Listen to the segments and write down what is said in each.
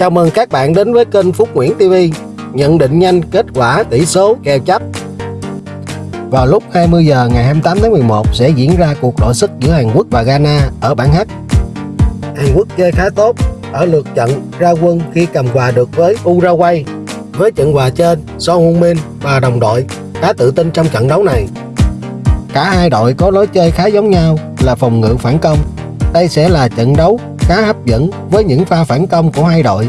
Chào mừng các bạn đến với kênh Phúc Nguyễn TV Nhận định nhanh kết quả tỷ số kèo chấp. Vào lúc 20 giờ ngày 28 tháng 11 sẽ diễn ra cuộc đội sức giữa Hàn Quốc và Ghana ở bảng H. Hàn Quốc chơi khá tốt ở lượt trận ra quân khi cầm hòa được với Uruguay. Với trận hòa trên, Son Heung-min và đồng đội khá tự tin trong trận đấu này. Cả hai đội có lối chơi khá giống nhau là phòng ngự phản công. Đây sẽ là trận đấu khá hấp dẫn với những pha phản công của hai đội.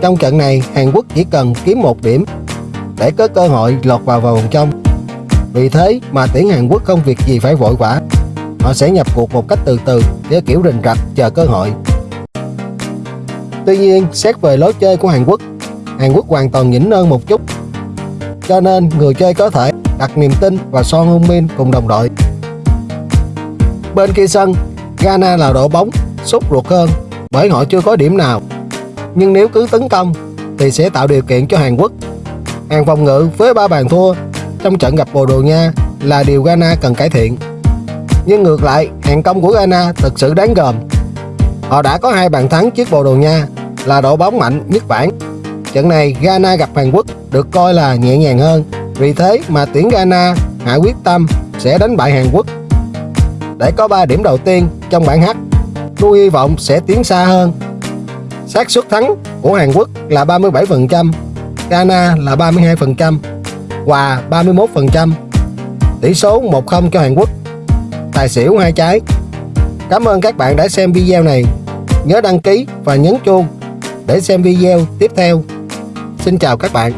Trong trận này, Hàn Quốc chỉ cần kiếm một điểm để có cơ hội lọt vào vòng trong. Vì thế mà tuyển Hàn Quốc không việc gì phải vội vã. Họ sẽ nhập cuộc một cách từ từ với kiểu rình rập chờ cơ hội. Tuy nhiên, xét về lối chơi của Hàn Quốc, Hàn Quốc hoàn toàn nhỉnh hơn một chút. Cho nên người chơi có thể đặt niềm tin vào Son Heung-min cùng đồng đội. Bên kia sân, Ghana là đội bóng sốt ruột hơn bởi họ chưa có điểm nào. Nhưng nếu cứ tấn công thì sẽ tạo điều kiện cho Hàn Quốc. Hàng phòng ngự với ba bàn thua trong trận gặp Bồ Đồ Nha là điều Ghana cần cải thiện. Nhưng ngược lại, hàng công của Ghana thực sự đáng gờm. Họ đã có hai bàn thắng trước Bồ Đồ Nha là đội bóng mạnh nhất bảng. Trận này Ghana gặp Hàn Quốc được coi là nhẹ nhàng hơn. Vì thế mà tuyển Ghana hạ quyết tâm sẽ đánh bại Hàn Quốc để có 3 điểm đầu tiên trong bảng H. Tôi hy vọng sẽ tiến xa hơn. xác suất thắng của Hàn Quốc là 37%, Ghana là 32%, Hòa 31%. Tỷ số 1-0 cho Hàn Quốc. Tài xỉu hai trái. Cảm ơn các bạn đã xem video này. Nhớ đăng ký và nhấn chuông để xem video tiếp theo. Xin chào các bạn.